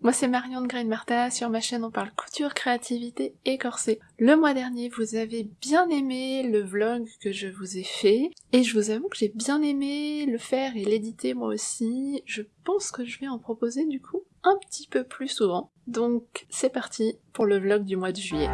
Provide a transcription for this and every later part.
Moi c'est Marion de Grain Martha, sur ma chaîne on parle couture, créativité et corset. Le mois dernier vous avez bien aimé le vlog que je vous ai fait, et je vous avoue que j'ai bien aimé le faire et l'éditer moi aussi. Je pense que je vais en proposer du coup un petit peu plus souvent. Donc c'est parti pour le vlog du mois de juillet.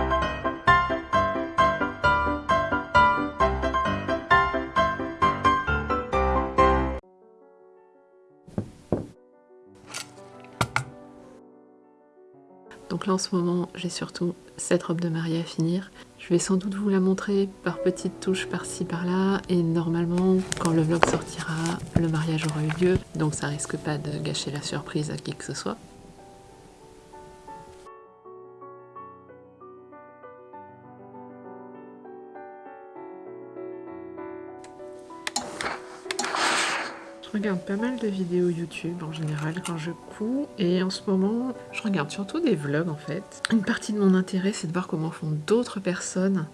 Donc là en ce moment j'ai surtout cette robe de mariée à finir. Je vais sans doute vous la montrer par petites touches par-ci par-là et normalement quand le vlog sortira le mariage aura eu lieu donc ça risque pas de gâcher la surprise à qui que ce soit. Je regarde pas mal de vidéos YouTube en général quand je couds et en ce moment je regarde surtout des vlogs en fait. Une partie de mon intérêt c'est de voir comment font d'autres personnes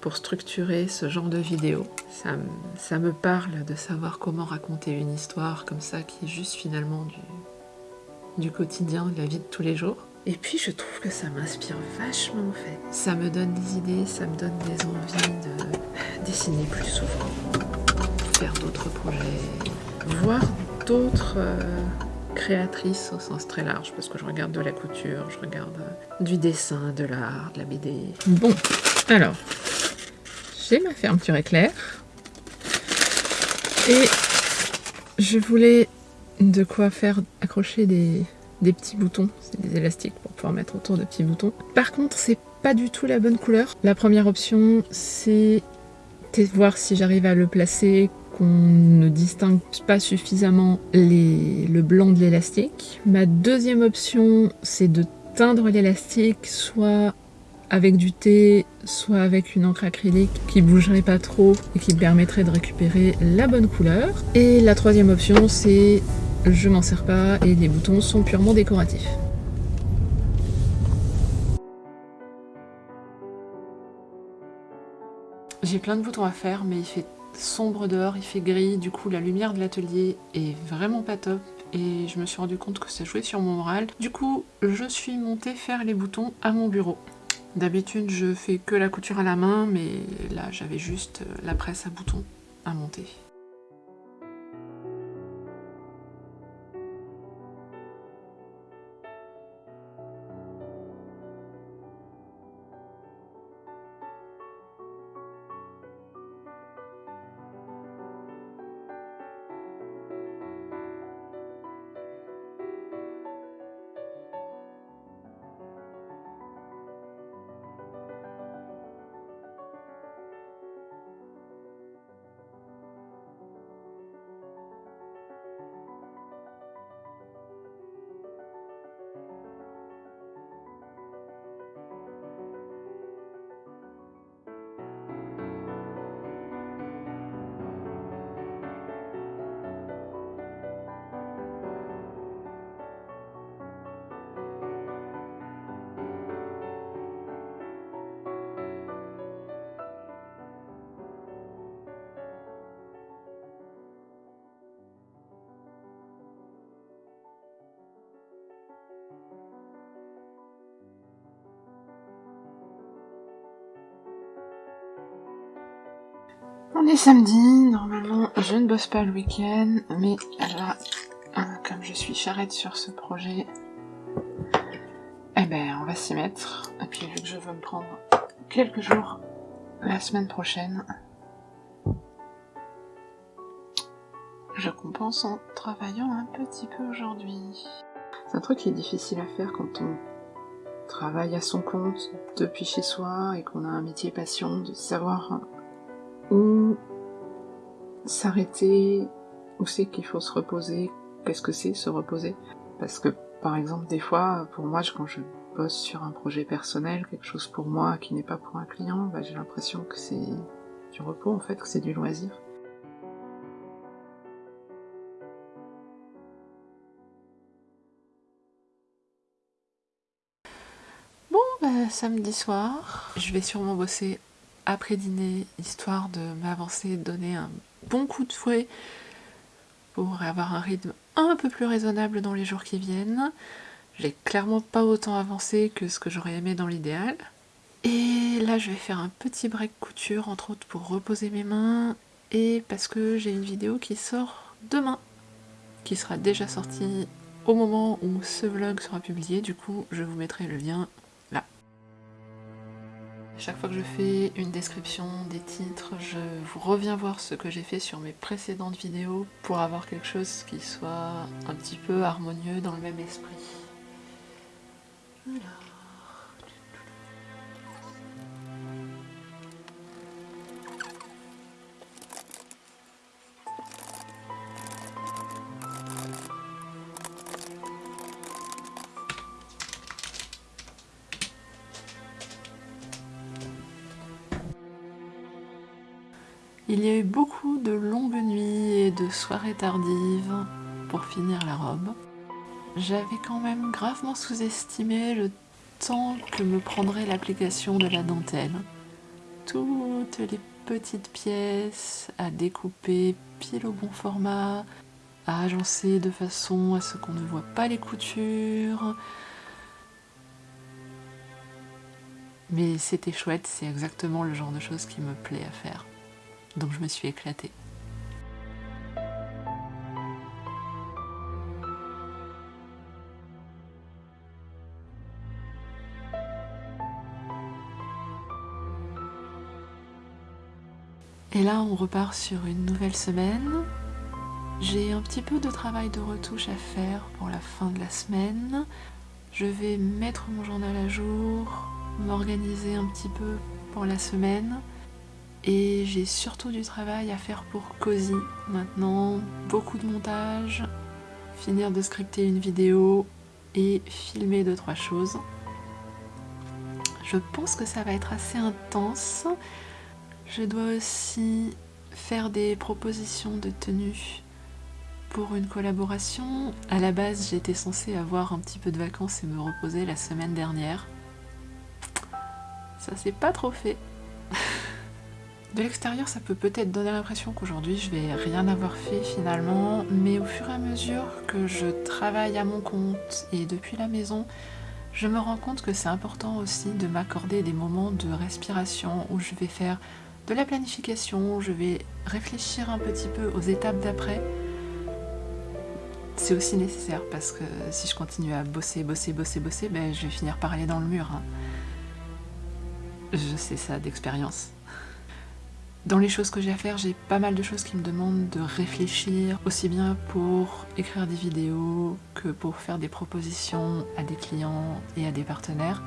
pour structurer ce genre de vidéos. Ça, ça, me parle de savoir comment raconter une histoire comme ça qui est juste finalement du, du quotidien, de la vie de tous les jours. Et puis je trouve que ça m'inspire vachement en fait. Ça me donne des idées, ça me donne des envies de dessiner plus souvent, faire d'autres projets, voir d'autres euh, créatrices au sens très large, parce que je regarde de la couture, je regarde euh, du dessin, de l'art, de la BD. Bon, alors, j'ai ma fermeture éclair, et je voulais de quoi faire accrocher des, des petits boutons, c'est des élastiques pour pouvoir mettre autour de petits boutons. Par contre, c'est pas du tout la bonne couleur. La première option, c'est voir si j'arrive à le placer qu'on ne distingue pas suffisamment le blanc de l'élastique. Ma deuxième option, c'est de teindre l'élastique soit avec du thé, soit avec une encre acrylique qui bougerait pas trop et qui permettrait de récupérer la bonne couleur. Et la troisième option, c'est je m'en sers pas et les boutons sont purement décoratifs. J'ai plein de boutons à faire, mais il fait sombre dehors, il fait gris, du coup la lumière de l'atelier est vraiment pas top et je me suis rendu compte que ça jouait sur mon moral. Du coup, je suis montée faire les boutons à mon bureau. D'habitude, je fais que la couture à la main, mais là, j'avais juste la presse à boutons à monter. On est samedi, normalement je ne bosse pas le week-end, mais là, euh, comme je suis charrette sur ce projet, eh ben on va s'y mettre. Et puis vu que je veux me prendre quelques jours la semaine prochaine, je compense en travaillant un petit peu aujourd'hui. C'est un truc qui est difficile à faire quand on travaille à son compte depuis chez soi et qu'on a un métier passion, de savoir où s'arrêter, où c'est qu'il faut se reposer, qu'est-ce que c'est se reposer? Parce que par exemple des fois, pour moi, quand je bosse sur un projet personnel, quelque chose pour moi qui n'est pas pour un client, bah, j'ai l'impression que c'est du repos en fait, que c'est du loisir. Bon, bah, samedi soir, je vais sûrement bosser après dîner, histoire de m'avancer, donner un bon coup de fouet pour avoir un rythme un peu plus raisonnable dans les jours qui viennent. J'ai clairement pas autant avancé que ce que j'aurais aimé dans l'idéal. Et là, je vais faire un petit break couture, entre autres pour reposer mes mains, et parce que j'ai une vidéo qui sort demain, qui sera déjà sortie au moment où ce vlog sera publié, du coup je vous mettrai le lien. Chaque fois que je fais une description des titres, je vous reviens voir ce que j'ai fait sur mes précédentes vidéos pour avoir quelque chose qui soit un petit peu harmonieux dans le même esprit. Voilà. Il y a eu beaucoup de longues nuits et de soirées tardives pour finir la robe. J'avais quand même gravement sous-estimé le temps que me prendrait l'application de la dentelle. Toutes les petites pièces à découper pile au bon format, à agencer de façon à ce qu'on ne voit pas les coutures. Mais c'était chouette, c'est exactement le genre de choses qui me plaît à faire donc je me suis éclatée. Et là, on repart sur une nouvelle semaine. J'ai un petit peu de travail de retouche à faire pour la fin de la semaine. Je vais mettre mon journal à jour, m'organiser un petit peu pour la semaine. Et j'ai surtout du travail à faire pour Cozy maintenant, beaucoup de montage, finir de scripter une vidéo et filmer deux trois choses. Je pense que ça va être assez intense. Je dois aussi faire des propositions de tenue pour une collaboration. À la base, j'étais censée avoir un petit peu de vacances et me reposer la semaine dernière. Ça s'est pas trop fait. De l'extérieur, ça peut peut-être donner l'impression qu'aujourd'hui je vais rien avoir fait finalement, mais au fur et à mesure que je travaille à mon compte et depuis la maison, je me rends compte que c'est important aussi de m'accorder des moments de respiration où je vais faire de la planification, je vais réfléchir un petit peu aux étapes d'après. C'est aussi nécessaire parce que si je continue à bosser, bosser, bosser, bosser, ben, je vais finir par aller dans le mur. Hein. Je sais ça d'expérience. Dans les choses que j'ai à faire, j'ai pas mal de choses qui me demandent de réfléchir, aussi bien pour écrire des vidéos que pour faire des propositions à des clients et à des partenaires.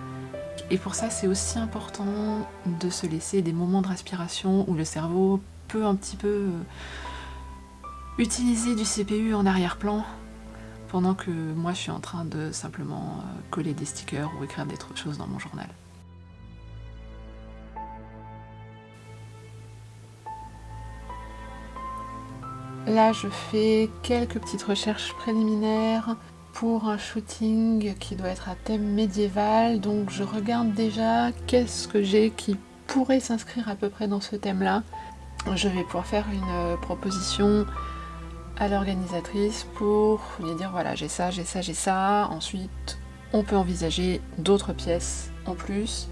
Et pour ça, c'est aussi important de se laisser des moments de respiration où le cerveau peut un petit peu euh, utiliser du CPU en arrière-plan pendant que moi je suis en train de simplement euh, coller des stickers ou écrire des choses dans mon journal. Là, je fais quelques petites recherches préliminaires pour un shooting qui doit être à thème médiéval. Donc je regarde déjà qu'est-ce que j'ai qui pourrait s'inscrire à peu près dans ce thème-là. Je vais pouvoir faire une proposition à l'organisatrice pour lui dire voilà j'ai ça, j'ai ça, j'ai ça. Ensuite, on peut envisager d'autres pièces en plus.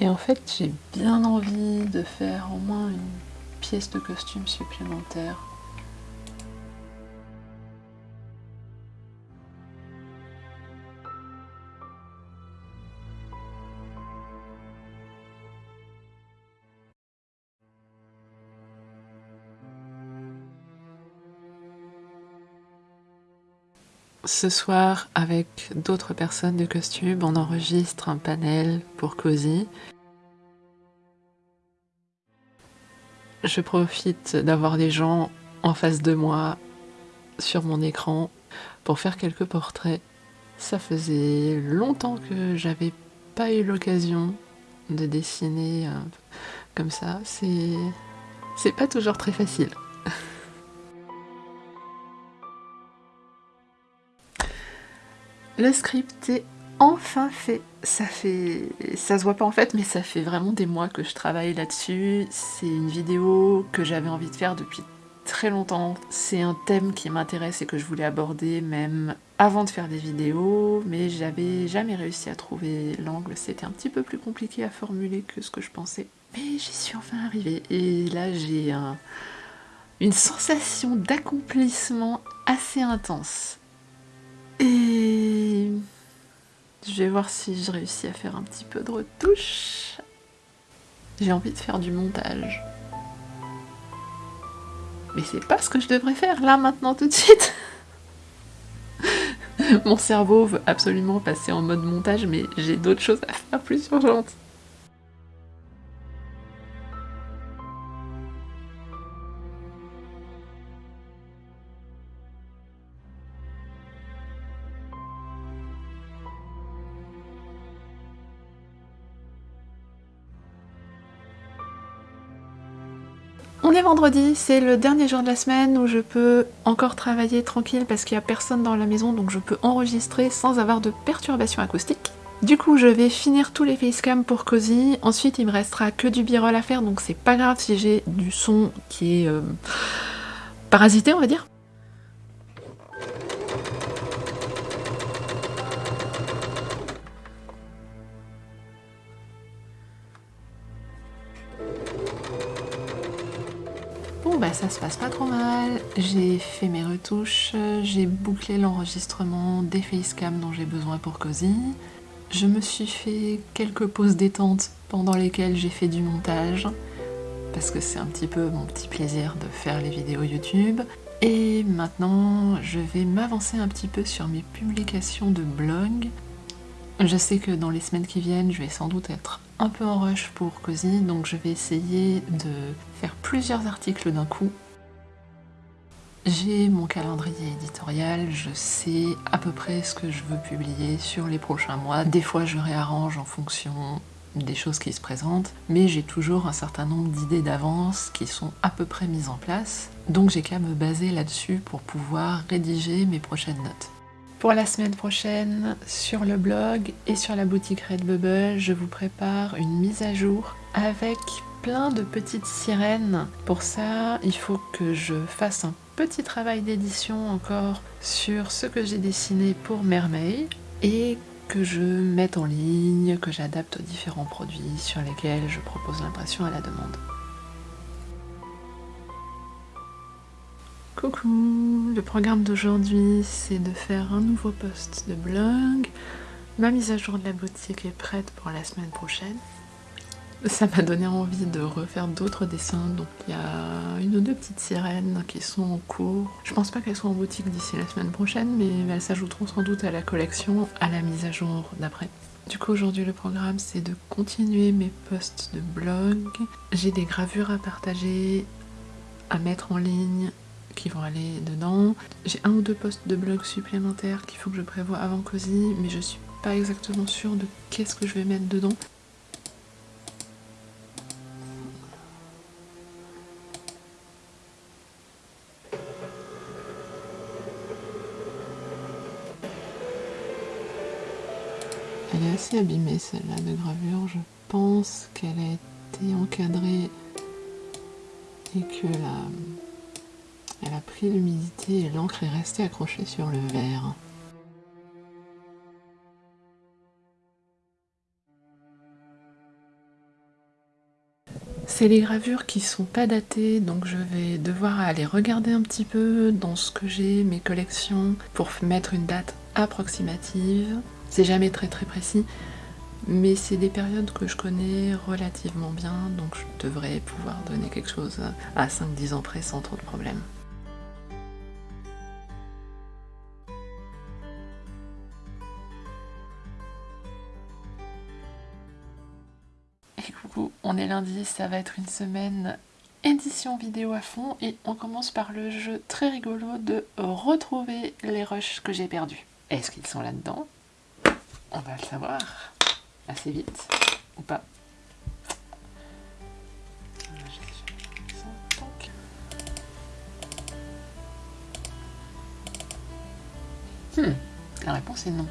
Et en fait, j'ai bien envie de faire au moins une pièce de costume supplémentaire. Ce soir, avec d'autres personnes de costume, on enregistre un panel pour Cozy. Je profite d'avoir des gens en face de moi sur mon écran pour faire quelques portraits. Ça faisait longtemps que j'avais pas eu l'occasion de dessiner euh, comme ça. C'est pas toujours très facile. Le script est enfin fait. Ça fait... ça se voit pas en fait, mais ça fait vraiment des mois que je travaille là-dessus. C'est une vidéo que j'avais envie de faire depuis très longtemps. C'est un thème qui m'intéresse et que je voulais aborder même avant de faire des vidéos, mais j'avais jamais réussi à trouver l'angle. C'était un petit peu plus compliqué à formuler que ce que je pensais. Mais j'y suis enfin arrivée. Et là, j'ai un... une sensation d'accomplissement assez intense. Et je vais voir si je réussis à faire un petit peu de retouche. J'ai envie de faire du montage. Mais c'est pas ce que je devrais faire là, maintenant, tout de suite Mon cerveau veut absolument passer en mode montage, mais j'ai d'autres choses à faire plus urgentes. Vendredi, c'est le dernier jour de la semaine où je peux encore travailler tranquille parce qu'il n'y a personne dans la maison donc je peux enregistrer sans avoir de perturbations acoustiques. Du coup je vais finir tous les facecams pour Cozy, ensuite il me restera que du b-roll à faire donc c'est pas grave si j'ai du son qui est euh, parasité on va dire. Ça se passe pas trop mal, j'ai fait mes retouches, j'ai bouclé l'enregistrement des facecam dont j'ai besoin pour Cozy. Je me suis fait quelques pauses détente pendant lesquelles j'ai fait du montage, parce que c'est un petit peu mon petit plaisir de faire les vidéos YouTube. Et maintenant, je vais m'avancer un petit peu sur mes publications de blog. Je sais que dans les semaines qui viennent, je vais sans doute être un peu en rush pour Cozy, donc je vais essayer de faire plusieurs articles d'un coup. J'ai mon calendrier éditorial, je sais à peu près ce que je veux publier sur les prochains mois. Des fois je réarrange en fonction des choses qui se présentent, mais j'ai toujours un certain nombre d'idées d'avance qui sont à peu près mises en place, donc j'ai qu'à me baser là-dessus pour pouvoir rédiger mes prochaines notes. Pour la semaine prochaine, sur le blog et sur la boutique Redbubble, je vous prépare une mise à jour avec plein de petites sirènes. Pour ça, il faut que je fasse un petit travail d'édition encore sur ce que j'ai dessiné pour Mermaid et que je mette en ligne, que j'adapte aux différents produits sur lesquels je propose l'impression à la demande. Coucou Le programme d'aujourd'hui, c'est de faire un nouveau post de blog. Ma mise à jour de la boutique est prête pour la semaine prochaine. Ça m'a donné envie de refaire d'autres dessins, donc il y a une ou deux petites sirènes qui sont en cours. Je pense pas qu'elles soient en boutique d'ici la semaine prochaine, mais elles s'ajouteront sans doute à la collection, à la mise à jour d'après. Du coup aujourd'hui le programme c'est de continuer mes posts de blog. J'ai des gravures à partager, à mettre en ligne, qui vont aller dedans. J'ai un ou deux postes de blog supplémentaires qu'il faut que je prévoie avant Cozy, mais je suis pas exactement sûre de qu'est-ce que je vais mettre dedans. Elle est assez abîmée celle-là de gravure, je pense qu'elle a été encadrée et que la, elle a pris l'humidité et l'encre est restée accrochée sur le verre. C'est les gravures qui sont pas datées, donc je vais devoir aller regarder un petit peu dans ce que j'ai, mes collections, pour mettre une date approximative. C'est jamais très très précis, mais c'est des périodes que je connais relativement bien, donc je devrais pouvoir donner quelque chose à 5-10 ans près sans trop de problèmes. On est lundi, ça va être une semaine édition vidéo à fond et on commence par le jeu très rigolo de retrouver les rushs que j'ai perdus. Est-ce qu'ils sont là-dedans? On va le savoir assez vite ou pas? Hmm. La réponse est non.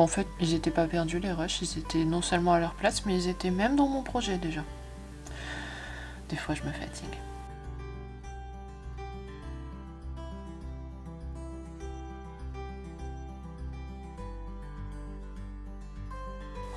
En fait, ils étaient pas perdus les rushs, ils étaient non seulement à leur place, mais ils étaient même dans mon projet déjà. Des fois, je me fatigue.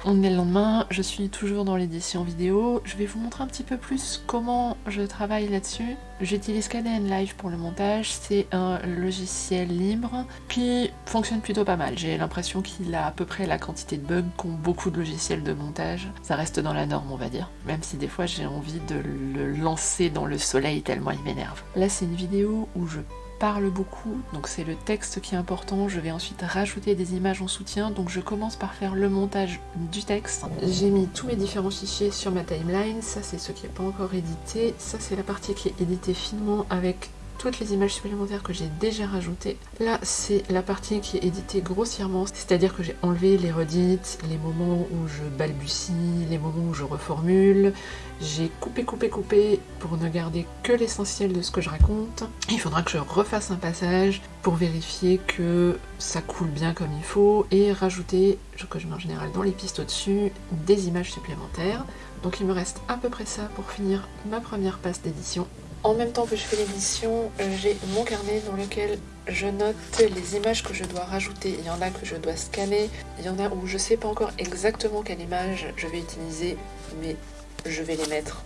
On est le lendemain, je suis toujours dans l'édition vidéo. Je vais vous montrer un petit peu plus comment je travaille là-dessus. J'utilise KDN Live pour le montage. C'est un logiciel libre qui fonctionne plutôt pas mal. J'ai l'impression qu'il a à peu près la quantité de bugs qu'ont beaucoup de logiciels de montage. Ça reste dans la norme, on va dire. Même si des fois j'ai envie de le lancer dans le soleil tellement il m'énerve. Là, c'est une vidéo où je parle beaucoup, donc c'est le texte qui est important. Je vais ensuite rajouter des images en soutien, donc je commence par faire le montage du texte. J'ai mis tous mes différents fichiers sur ma timeline, ça c'est ce qui n'est pas encore édité, ça c'est la partie qui est éditée finement avec toutes les images supplémentaires que j'ai déjà rajoutées. Là, c'est la partie qui est éditée grossièrement, c'est-à-dire que j'ai enlevé les redites, les moments où je balbutie, les moments où je reformule. J'ai coupé, coupé, coupé pour ne garder que l'essentiel de ce que je raconte. Il faudra que je refasse un passage pour vérifier que ça coule bien comme il faut et rajouter, ce que je mets en général dans les pistes au-dessus, des images supplémentaires. Donc il me reste à peu près ça pour finir ma première passe d'édition. En même temps que je fais l'édition, euh, j'ai mon carnet dans lequel je note les images que je dois rajouter. Il y en a que je dois scanner, il y en a où je sais pas encore exactement quelle image je vais utiliser, mais je vais les mettre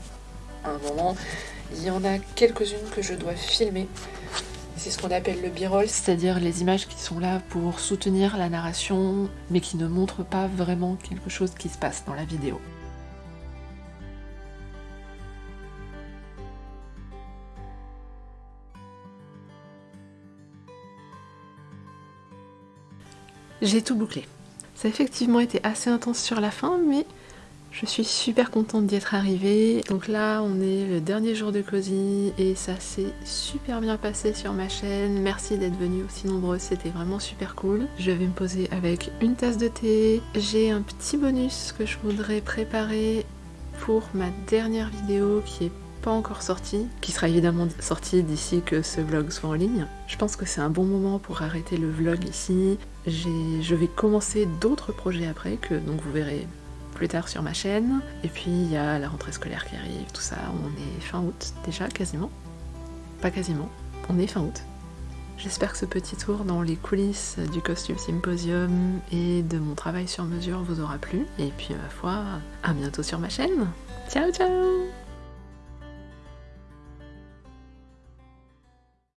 à un moment. Il y en a quelques-unes que je dois filmer. C'est ce qu'on appelle le b-roll, c'est-à-dire les images qui sont là pour soutenir la narration, mais qui ne montrent pas vraiment quelque chose qui se passe dans la vidéo. J'ai tout bouclé. Ça a effectivement été assez intense sur la fin, mais je suis super contente d'y être arrivée. Donc là, on est le dernier jour de Cozy et ça s'est super bien passé sur ma chaîne. Merci d'être venus aussi nombreux, c'était vraiment super cool. Je vais me poser avec une tasse de thé. J'ai un petit bonus que je voudrais préparer pour ma dernière vidéo qui est encore sorti, qui sera évidemment sorti d'ici que ce vlog soit en ligne. Je pense que c'est un bon moment pour arrêter le vlog ici. Je vais commencer d'autres projets après, que donc vous verrez plus tard sur ma chaîne. Et puis il y a la rentrée scolaire qui arrive, tout ça. On est fin août déjà, quasiment. Pas quasiment, on est fin août. J'espère que ce petit tour dans les coulisses du costume symposium et de mon travail sur mesure vous aura plu. Et puis, ma foi, à bientôt sur ma chaîne. Ciao, ciao